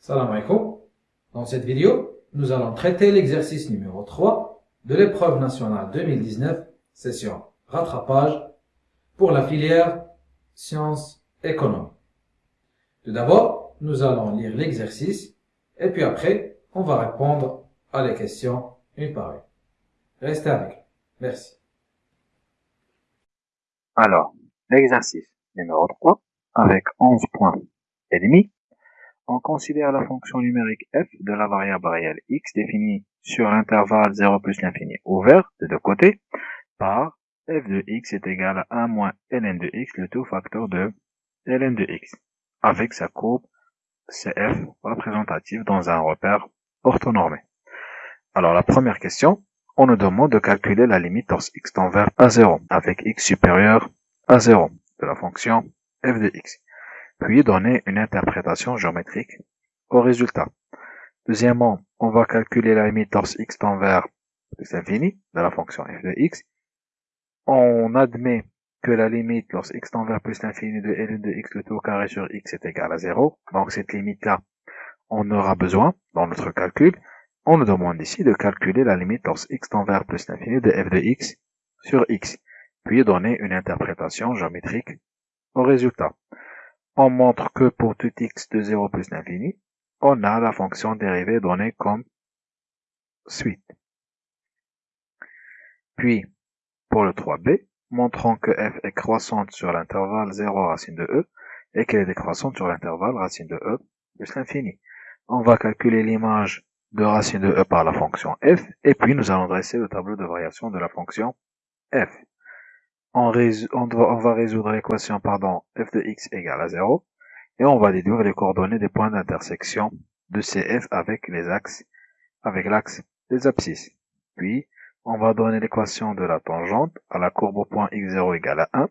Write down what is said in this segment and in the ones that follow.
Salam alaikum. Dans cette vidéo, nous allons traiter l'exercice numéro 3 de l'épreuve nationale 2019, session rattrapage pour la filière sciences économie. Tout d'abord, nous allons lire l'exercice et puis après, on va répondre à les questions une par une. Restez avec nous. Merci. Alors, l'exercice numéro 3, avec 11 points et demi, on considère la fonction numérique f de la variable réelle x définie sur l'intervalle 0 plus l'infini ouvert de deux côtés par f de x est égal à 1 moins ln de x, le tout facteur de ln de x, avec sa courbe cf représentative dans un repère orthonormé. Alors la première question, on nous demande de calculer la limite lorsque x tend vers a 0 avec x supérieur à 0 de la fonction f de x puis donner une interprétation géométrique au résultat. Deuxièmement, on va calculer la limite lorsque x tend vers plus l'infini de la fonction f de x. On admet que la limite lorsque x tend vers plus l'infini de ln de x le tout carré sur x est égal à 0. Donc cette limite-là, on aura besoin dans notre calcul. On nous demande ici de calculer la limite lorsque x tend vers plus l'infini de f de x sur x, puis donner une interprétation géométrique au résultat on montre que pour tout x de 0 plus l'infini, on a la fonction dérivée donnée comme suite. Puis, pour le 3b, montrons que f est croissante sur l'intervalle 0 racine de e et qu'elle est décroissante sur l'intervalle racine de e plus l'infini. On va calculer l'image de racine de e par la fonction f et puis nous allons dresser le tableau de variation de la fonction f on, va résoudre l'équation pardon, f de x égale à 0 et on va déduire les coordonnées des points d'intersection de CF avec les axes, avec l'axe des abscisses. Puis, on va donner l'équation de la tangente à la courbe au point x0 égale à 1.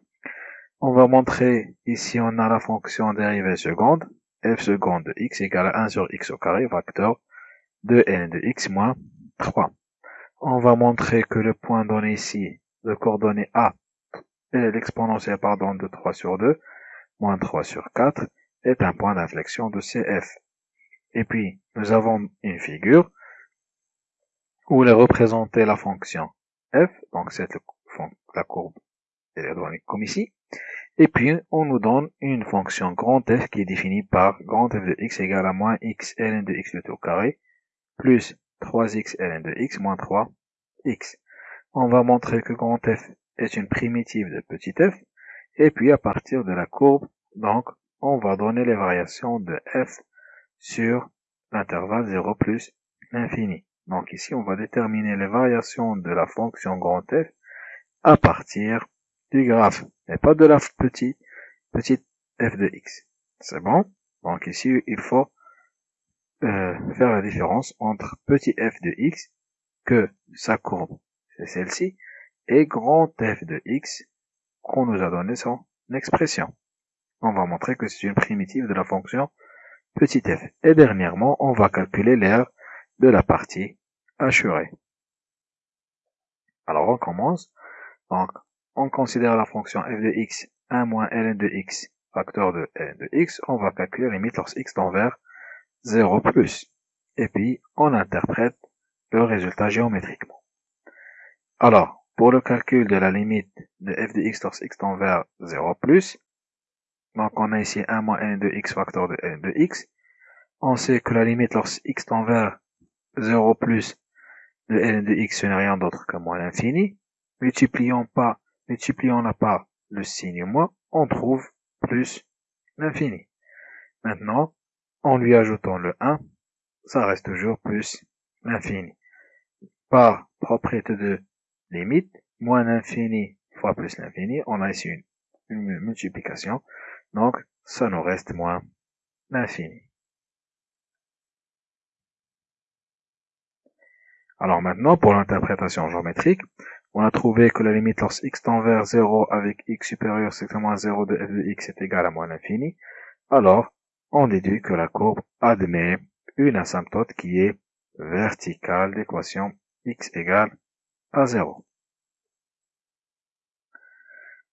On va montrer, ici on a la fonction dérivée seconde, f seconde de x égale à 1 sur x au carré, facteur de n de x moins 3. On va montrer que le point donné ici, de coordonnées A, l'exponentielle pardon de 3 sur 2, moins 3 sur 4, est un point d'inflexion de CF. Et puis, nous avons une figure où est représentée la fonction f, donc c'est la courbe électronique comme ici, et puis on nous donne une fonction grand F qui est définie par grand F de x égale à moins x ln de x le tout carré, plus 3x ln de x moins 3x. On va montrer que grand F est une primitive de petit f, et puis à partir de la courbe, donc, on va donner les variations de f sur l'intervalle 0 plus l'infini. Donc ici, on va déterminer les variations de la fonction grand f à partir du graphe, et pas de la petite, petite f de x. C'est bon? Donc ici, il faut euh, faire la différence entre petit f de x, que sa courbe, c'est celle-ci, et grand f de x qu'on nous a donné son expression. On va montrer que c'est une primitive de la fonction petit f. Et dernièrement, on va calculer l'aire de la partie assurée. Alors on commence. Donc, on considère la fonction f de x 1 moins ln de x facteur de ln de x. On va calculer limite lorsque x tend vers 0 plus. Et puis, on interprète le résultat géométriquement. Alors, pour le calcul de la limite de f de x lorsque x tend vers 0 plus, donc on a ici 1 moins n de x facteur de n de x. On sait que la limite lorsque x tend vers 0 plus de n de x ce n'est rien d'autre que moins l'infini. Multiplions pas, multiplions la part le signe moins, on trouve plus l'infini. Maintenant, en lui ajoutant le 1, ça reste toujours plus l'infini. Par propriété de limite, moins l'infini fois plus l'infini, on a ici une, multiplication, donc ça nous reste moins l'infini. Alors maintenant, pour l'interprétation géométrique, on a trouvé que la limite lorsque x tend vers 0 avec x supérieur strictement à 0 de f de x est égale à moins l'infini, alors on déduit que la courbe admet une asymptote qui est verticale d'équation x égale à 0.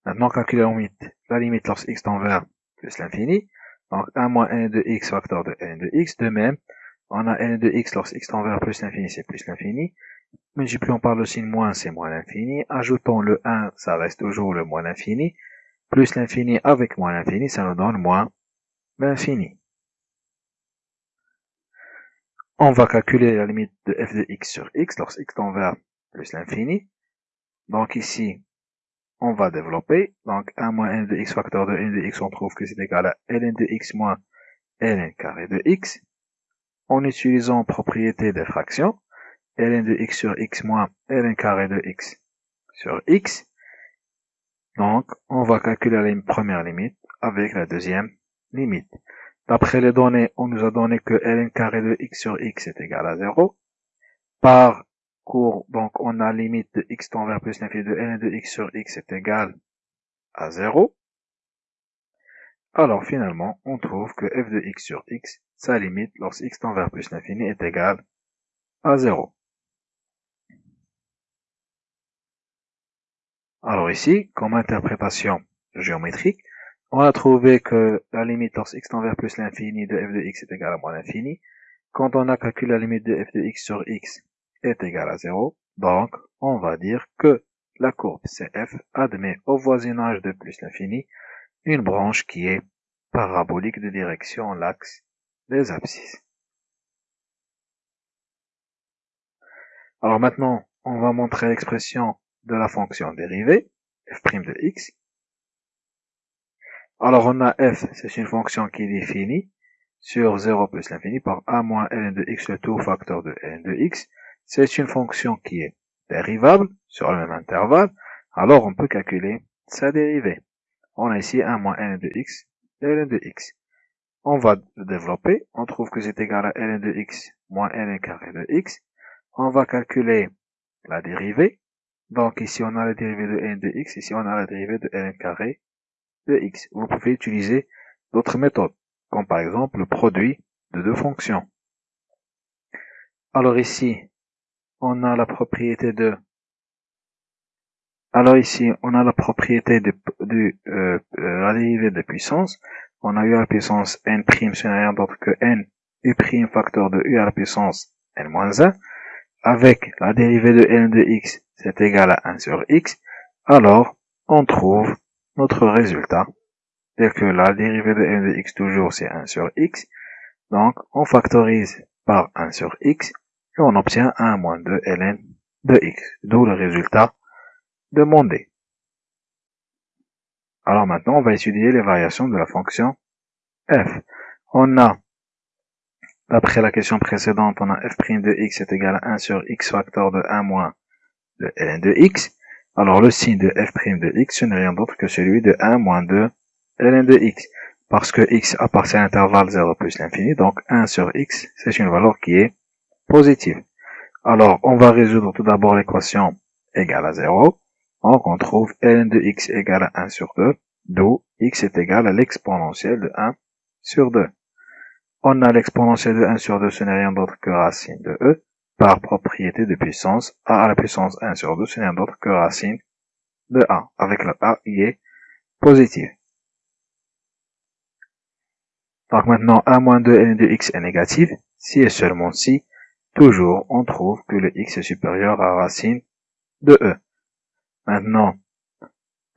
Maintenant, limite, la limite lorsque x tend vers plus l'infini. Donc 1 moins n de x facteur de n de x. De même, on a n de x lorsque x tend vers plus l'infini, c'est plus l'infini. Multiplions par le signe moins, c'est moins l'infini. Ajoutons le 1, ça reste toujours le moins l'infini. Plus l'infini avec moins l'infini, ça nous donne moins l'infini. On va calculer la limite de f de x sur x lorsque x tend vers plus l'infini. Donc ici, on va développer. Donc 1 moins n de x facteur de n de x, on trouve que c'est égal à ln de x moins ln carré de x. En utilisant propriété des fractions, ln de x sur x moins ln carré de x sur x. Donc, on va calculer la première limite avec la deuxième limite. D'après les données, on nous a donné que ln carré de x sur x est égal à 0. Par cours, donc on a limite de x tend vers plus l'infini de ln de x sur x est égal à 0. Alors finalement, on trouve que f de x sur x, sa limite lorsque x tend vers plus l'infini est égal à 0. Alors ici, comme interprétation géométrique, on a trouvé que la limite lorsque x tend vers plus l'infini de f de x est égal à moins l'infini. Quand on a calculé la limite de f de x sur x est égal à 0, donc on va dire que la courbe CF admet au voisinage de plus l'infini une branche qui est parabolique de direction l'axe des abscisses. Alors maintenant, on va montrer l'expression de la fonction dérivée, f' de x. Alors on a f, c'est une fonction qui est définie sur 0 plus l'infini par a moins ln de x, le tout facteur de ln de x. C'est une fonction qui est dérivable sur le même intervalle, alors on peut calculer sa dérivée. On a ici 1 moins ln de x ln de x. On va le développer, on trouve que c'est égal à ln de x moins ln carré de x. On va calculer la dérivée, donc ici on a la dérivée de n de x, ici on a la dérivée de n carré de x. Vous pouvez utiliser d'autres méthodes, comme par exemple le produit de deux fonctions. Alors ici, on a la propriété de alors ici, on a la propriété de, euh, euh, la dérivée de puissance. On a u à la puissance n', ce n'est rien d'autre que n u' facteur de u à la puissance n-1. Avec la dérivée de n de x, c'est égal à 1 sur x. Alors, on trouve notre résultat. C'est que la dérivée de n de x toujours, c'est 1 sur x. Donc, on factorise par 1 sur x et on obtient 1 moins 2 ln de x. D'où le résultat demandé. Alors maintenant, on va étudier les variations de la fonction f. On a, d'après la question précédente, on a f' de x est égal à 1 sur x facteur de 1 moins de ln de x. Alors le signe de f' de x, ce n'est rien d'autre que celui de 1 moins 2 ln de x. Parce que x appartient à l'intervalle 0 plus l'infini, donc 1 sur x, c'est une valeur qui est positive. Alors, on va résoudre tout d'abord l'équation égale à 0. Donc, on trouve ln de x égale à 1 sur 2, d'où x est égal à l'exponentielle de 1 sur 2. On a l'exponentielle de 1 sur 2, ce n'est rien d'autre que racine de e, par propriété de puissance, a à la puissance 1 sur 2, ce n'est rien d'autre que racine de a, avec le a qui est positif. Donc maintenant, 1 moins 2 ln de x est négatif, si et seulement si, toujours on trouve que le x est supérieur à racine de e. Maintenant,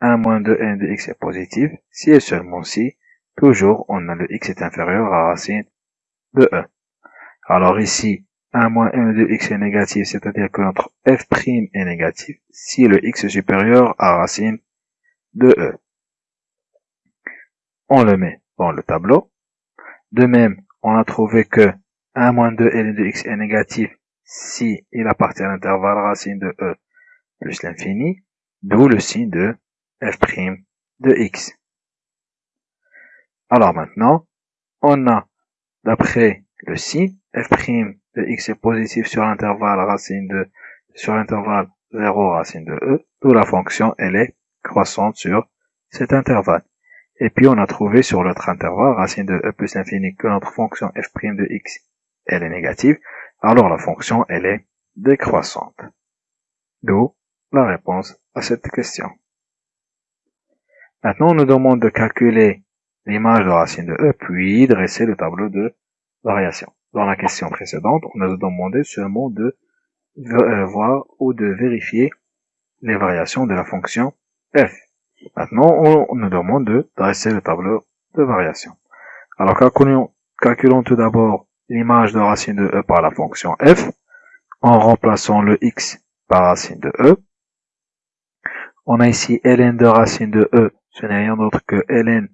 1 moins 2 n de x est positif, si et seulement si, toujours on a le x est inférieur à racine de e. Alors ici, 1 moins n de x est négatif, c'est-à-dire que notre f' est négatif si le x est supérieur à racine de e. On le met dans le tableau. De même, on a trouvé que 1 moins 2 ln de x est négatif si il appartient à l'intervalle racine de e plus l'infini, d'où le signe de f' de x. Alors maintenant, on a, d'après le signe, f' de x est positif sur l'intervalle racine de, sur l'intervalle 0 racine de e, d'où la fonction, elle est croissante sur cet intervalle. Et puis on a trouvé sur l'autre intervalle, racine de e plus l'infini, que notre fonction f' de x, elle est négative, alors la fonction, elle est décroissante. D'où la réponse à cette question. Maintenant, on nous demande de calculer l'image de racine de e, puis dresser le tableau de variation. Dans la question précédente, on nous a demandé seulement de euh, voir ou de vérifier les variations de la fonction f. Maintenant, on nous demande de dresser le tableau de variation. Alors, calculons tout d'abord l'image de racine de e par la fonction f, en remplaçant le x par racine de e. On a ici ln de racine de e, ce n'est rien d'autre que ln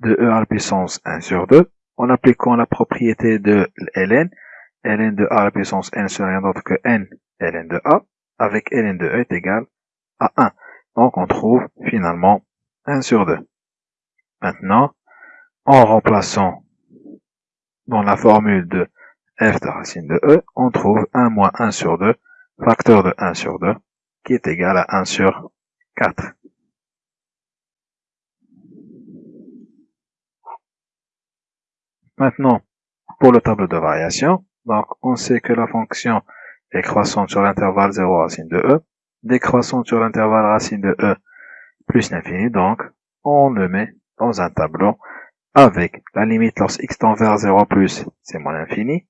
de e à la puissance 1 sur 2. En appliquant la propriété de ln, ln de a à la puissance n, ce n'est rien d'autre que n ln de a, avec ln de e est égal à 1. Donc on trouve finalement 1 sur 2. Maintenant, en remplaçant dans la formule de f de racine de e, on trouve 1 moins 1 sur 2, facteur de 1 sur 2, qui est égal à 1 sur 4. Maintenant, pour le tableau de variation, donc on sait que la fonction est croissante sur l'intervalle 0 racine de e, décroissante sur l'intervalle racine de e plus l'infini, donc on le met dans un tableau avec la limite lorsque x tend vers 0 plus, c'est moins l'infini,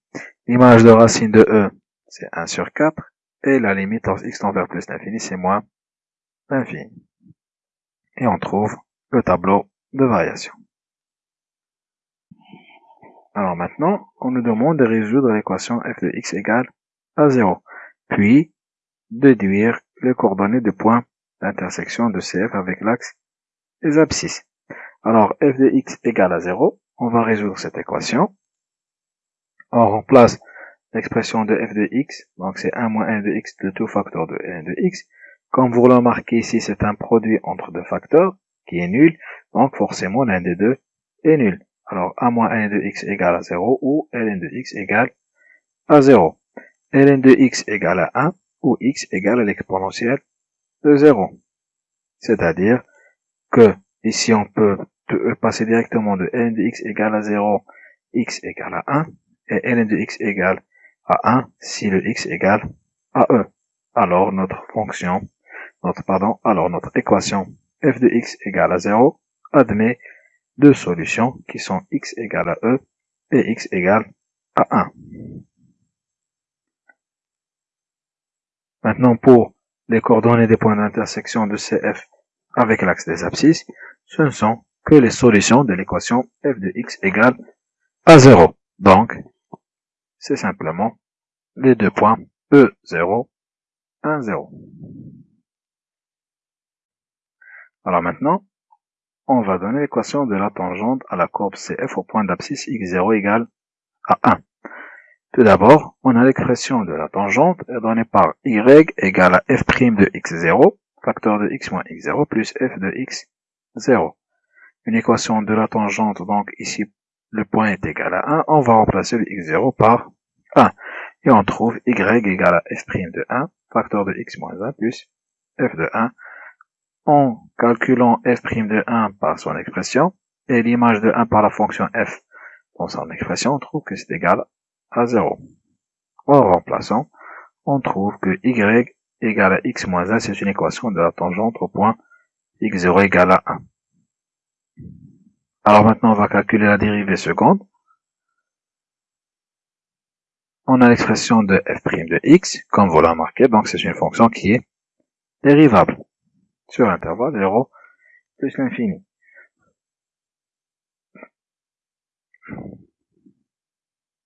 l'image de racine de e, c'est 1 sur 4, et la limite lorsque x tend vers plus l'infini, c'est moins l'infini. Et on trouve le tableau de variation. Alors maintenant, on nous demande de résoudre l'équation f de x égale à 0, puis déduire les coordonnées de points d'intersection de CF avec l'axe des abscisses. Alors, f de x égale à 0. On va résoudre cette équation. On remplace l'expression de f de x, donc c'est 1 moins 1 de x de tout facteur de n de x. Comme vous le remarquez ici, c'est un produit entre deux facteurs qui est nul, donc forcément l'un des deux est nul. Alors 1 moins 1 de x égale à 0 ou ln de x égale à 0. ln de x égale à 1 ou x égale à l'exponentielle de 0. C'est-à-dire que ici on peut euh, passer directement de ln de x égale à 0, x égale à 1, et ln de x égale à 1 si le x égale à e. Alors notre fonction, notre pardon, alors notre équation f de x égale à 0 admet deux solutions qui sont x égale à e et x égale à 1. Maintenant pour les coordonnées des points d'intersection de CF avec l'axe des abscisses, ce ne sont que les solutions de l'équation f de x égale à 0. Donc, c'est simplement les deux points E0, 1, 0. Alors maintenant, on va donner l'équation de la tangente à la courbe CF au point d'abscisse x0 égale à 1. Tout d'abord, on a l'expression de la tangente donnée par y égale à f' de x0, facteur de x moins x0 plus f de x0 une équation de la tangente, donc ici le point est égal à 1, on va remplacer le x0 par 1. Et on trouve y égale à f' de 1, facteur de x moins 1 plus f de 1. En calculant f' de 1 par son expression, et l'image de 1 par la fonction f dans son expression, on trouve que c'est égal à 0. En remplaçant, on trouve que y égale à x moins 1, c'est une équation de la tangente au point x0 égale à 1. Alors maintenant, on va calculer la dérivée seconde. On a l'expression de f' de x, comme vous l'avez remarqué, donc c'est une fonction qui est dérivable sur l'intervalle 0 plus l'infini.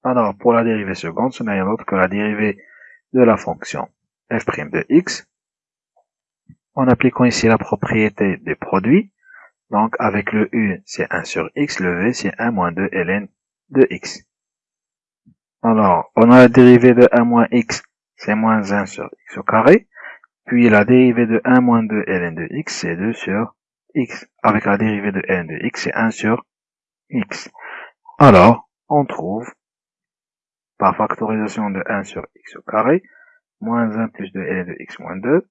Alors, pour la dérivée seconde, ce n'est rien d'autre que la dérivée de la fonction f' de x. En appliquant ici la propriété des produits, donc avec le U, c'est 1 sur x, le V, c'est 1 moins 2 ln de x. Alors, on a la dérivée de 1 moins x, c'est moins 1 sur x au carré. Puis la dérivée de 1 moins 2 ln de x, c'est 2 sur x. Avec la dérivée de ln de x, c'est 1 sur x. Alors, on trouve, par factorisation de 1 sur x au carré, moins 1 plus 2 ln de x moins 2,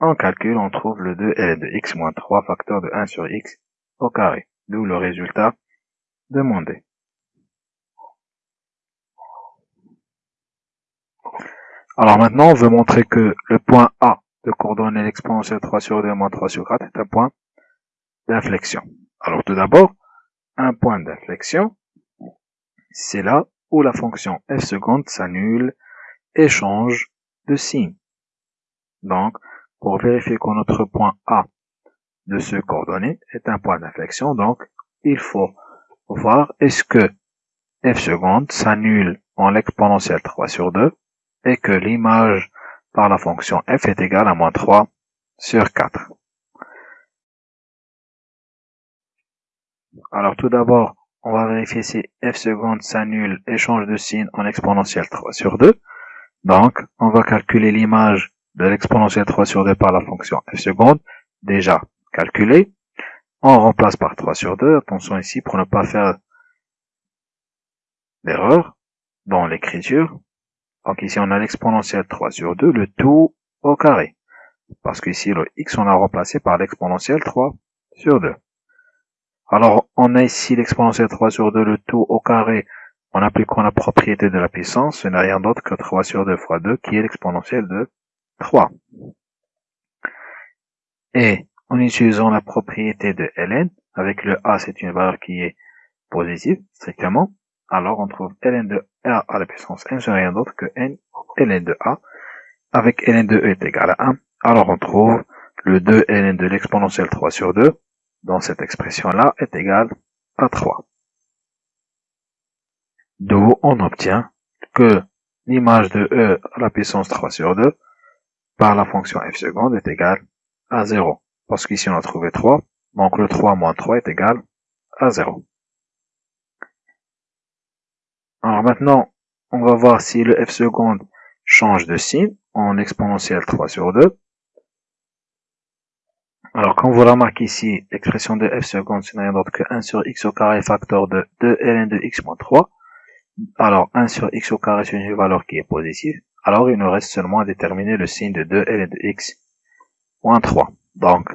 en calcul, on trouve le 2 de x moins 3 facteur de 1 sur x au carré, d'où le résultat demandé. Alors maintenant, on veut montrer que le point A de coordonnées l'exponentielle 3 sur 2 moins 3 sur 4 est un point d'inflexion. Alors tout d'abord, un point d'inflexion, c'est là où la fonction f seconde s'annule et change de signe. Donc, pour vérifier que notre point A de ce coordonnée est un point d'inflexion, donc il faut voir est-ce que f seconde s'annule en l'exponentielle 3 sur 2 et que l'image par la fonction f est égale à moins 3 sur 4. Alors tout d'abord, on va vérifier si f seconde s'annule et change de signe en exponentielle 3 sur 2. Donc, on va calculer l'image de l'exponentielle 3 sur 2 par la fonction f seconde, déjà calculée. On remplace par 3 sur 2. Attention ici pour ne pas faire d'erreur dans l'écriture. Donc ici, on a l'exponentielle 3 sur 2, le tout au carré. Parce qu'ici, le x, on l'a remplacé par l'exponentielle 3 sur 2. Alors, on a ici l'exponentielle 3 sur 2, le tout au carré, en appliquant la propriété de la puissance, ce n'est rien d'autre que 3 sur 2 fois 2, qui est l'exponentielle de 3. Et en utilisant la propriété de ln, avec le a, c'est une valeur qui est positive, strictement, alors on trouve ln de a à la puissance n, ce n'est rien d'autre que n ln de a, avec ln de e est égal à 1, alors on trouve le 2 ln de l'exponentielle 3 sur 2, dans cette expression-là est égal à 3. D'où on obtient que l'image de e à la puissance 3 sur 2 par la fonction f seconde est égale à 0. Parce qu'ici on a trouvé 3, donc le 3 moins 3 est égal à 0. Alors maintenant, on va voir si le f seconde change de signe en exponentielle 3 sur 2. Alors, comme vous remarquez ici, l'expression de f seconde, ce n'est rien d'autre que 1 sur x au carré facteur de 2 ln de x moins 3. Alors, 1 sur x au carré, c'est une valeur qui est positive. Alors, il nous reste seulement à déterminer le signe de 2 ln de x moins 3. Donc,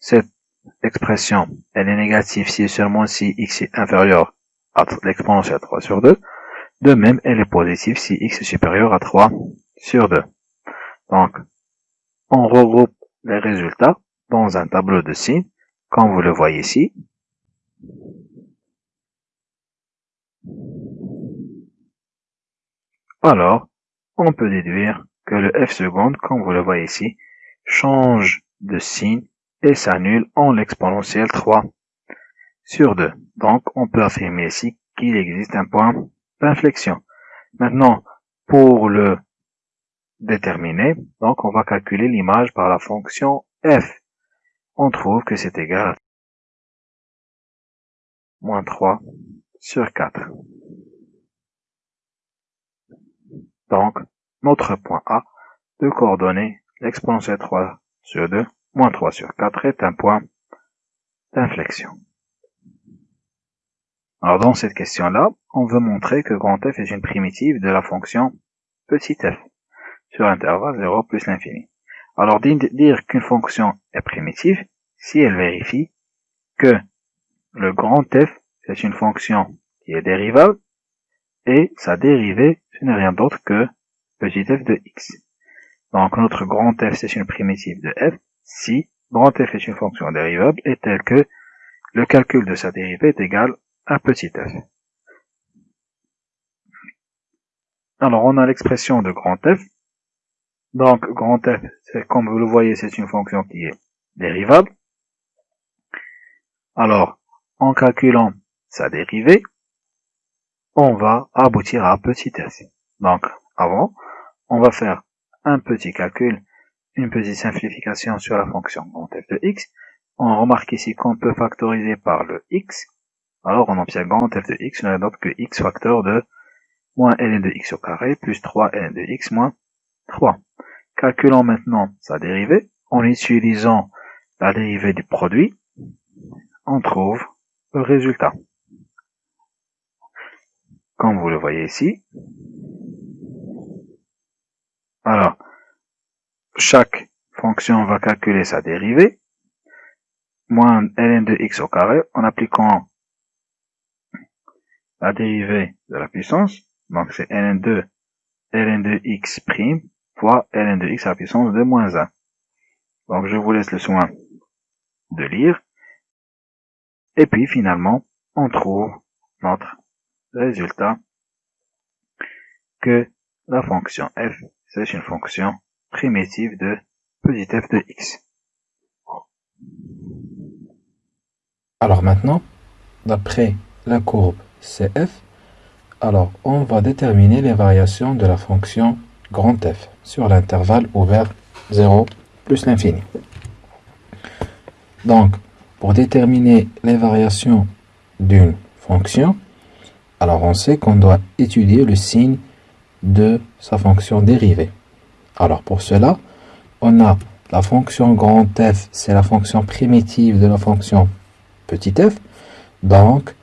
cette expression, elle est négative si et seulement si x est inférieur à l'exponentielle 3 sur 2. De même, elle est positive si x est supérieur à 3 sur 2. Donc, on regroupe les résultats dans un tableau de signes, comme vous le voyez ici. Alors, on peut déduire que le f seconde, comme vous le voyez ici, change de signe et s'annule en l'exponentielle 3 sur 2. Donc, on peut affirmer ici qu'il existe un point d'inflexion. Maintenant, pour le déterminer, donc on va calculer l'image par la fonction f on trouve que c'est égal à moins 3 sur 4. Donc, notre point A de coordonnées, l'exponentielle 3 sur 2, moins 3 sur 4 est un point d'inflexion. Alors dans cette question-là, on veut montrer que grand f est une primitive de la fonction petit f sur intervalle 0 plus l'infini. Alors dire qu'une fonction est primitive si elle vérifie que le grand f c'est une fonction qui est dérivable et sa dérivée ce n'est rien d'autre que petit f de x. Donc notre grand f c'est une primitive de f si grand f est une fonction dérivable et telle que le calcul de sa dérivée est égal à petit f. Alors on a l'expression de grand f donc, grand F, comme vous le voyez, c'est une fonction qui est dérivable. Alors, en calculant sa dérivée, on va aboutir à petit f. Donc, avant, on va faire un petit calcul, une petite simplification sur la fonction grand f de x. On remarque ici qu'on peut factoriser par le x. Alors, on obtient grand f de x n'est d'autre que x facteur de moins ln de x au carré plus 3 ln de x moins 3. Calculons maintenant sa dérivée. En utilisant la dérivée du produit, on trouve le résultat. Comme vous le voyez ici. Alors, chaque fonction va calculer sa dérivée, moins ln de x au carré, en appliquant la dérivée de la puissance, donc c'est ln de ln de x prime fois ln de x à la puissance de moins 1. Donc je vous laisse le soin de lire. Et puis finalement, on trouve notre résultat que la fonction f, c'est une fonction primitive de petit f de x. Alors maintenant, d'après la courbe CF, alors on va déterminer les variations de la fonction grand F sur l'intervalle ouvert 0 plus l'infini. Donc, pour déterminer les variations d'une fonction, alors on sait qu'on doit étudier le signe de sa fonction dérivée. Alors pour cela, on a la fonction grand f, c'est la fonction primitive de la fonction petit f. Donc,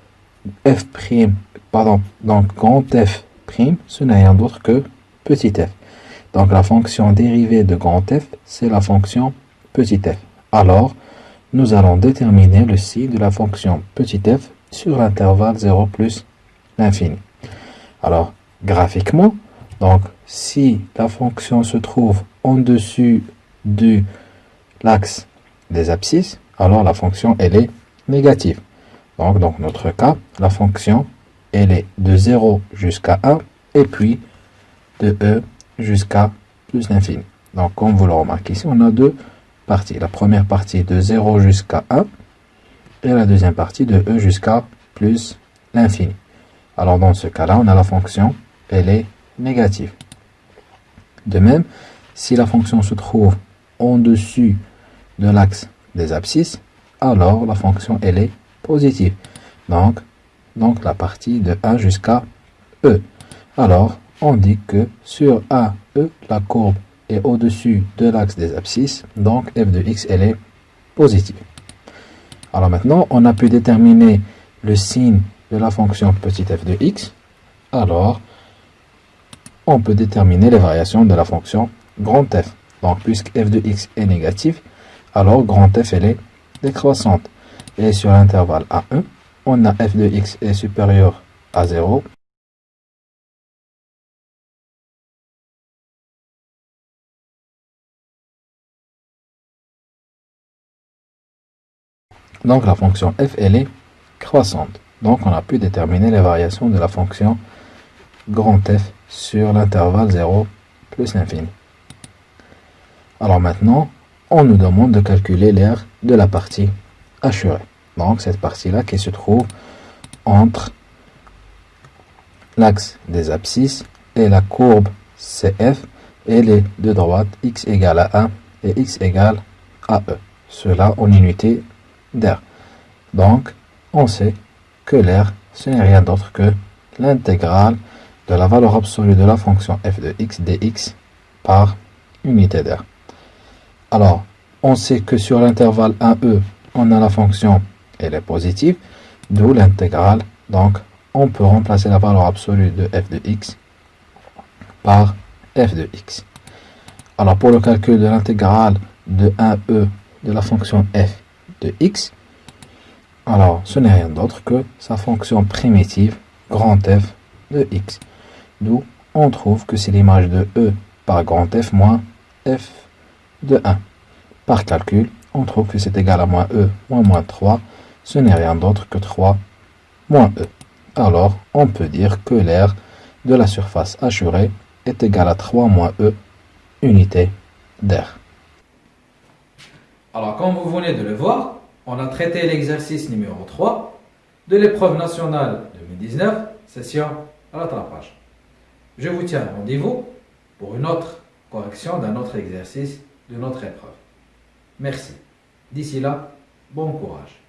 f prime, pardon, donc grand f prime, ce n'est rien d'autre que petit f. Donc la fonction dérivée de grand f, c'est la fonction petit f. Alors, nous allons déterminer le signe de la fonction petit f sur l'intervalle 0 plus l'infini. Alors, graphiquement, donc si la fonction se trouve en dessus de l'axe des abscisses, alors la fonction elle est négative. Donc dans notre cas, la fonction elle est de 0 jusqu'à 1 et puis de e jusqu'à plus l'infini. Donc comme vous le remarquez ici, on a deux parties. La première partie de 0 jusqu'à 1 et la deuxième partie de e jusqu'à plus l'infini. Alors dans ce cas-là, on a la fonction, elle est négative. De même, si la fonction se trouve en dessus de l'axe des abscisses, alors la fonction elle est positive. Donc, donc la partie de 1 jusqu'à e. Alors, on dit que sur A, E, la courbe est au-dessus de l'axe des abscisses, donc f de x, elle est positive. Alors maintenant, on a pu déterminer le signe de la fonction petit f de x. Alors, on peut déterminer les variations de la fonction grand f. Donc, puisque f de x est négatif, alors grand f, elle est décroissante. Et sur l'intervalle A1, on a f de x est supérieur à 0 Donc la fonction f, elle est croissante. Donc on a pu déterminer les variations de la fonction grand f sur l'intervalle 0 plus l'infini. Alors maintenant, on nous demande de calculer l'aire de la partie assurée. Donc cette partie-là qui se trouve entre l'axe des abscisses et la courbe CF et les deux droites x égale à 1 et x égale à e. Cela en unité d'air. Donc, on sait que l'air, ce n'est rien d'autre que l'intégrale de la valeur absolue de la fonction f de x dx par unité d'air. Alors, on sait que sur l'intervalle 1e, on a la fonction, elle est positive, d'où l'intégrale. Donc, on peut remplacer la valeur absolue de f de x par f de x. Alors, pour le calcul de l'intégrale de 1e de la fonction f de x, alors ce n'est rien d'autre que sa fonction primitive grand F de x. D'où on trouve que c'est l'image de e par grand F moins f de 1. Par calcul, on trouve que c'est égal à moins e moins moins 3. Ce n'est rien d'autre que 3 moins e. Alors, on peut dire que l'air de la surface assurée est égal à 3 moins e unité d'air. Alors, comme vous venez de le voir, on a traité l'exercice numéro 3 de l'épreuve nationale 2019, session rattrapage. Je vous tiens rendez-vous pour une autre correction d'un autre exercice de notre épreuve. Merci. D'ici là, bon courage.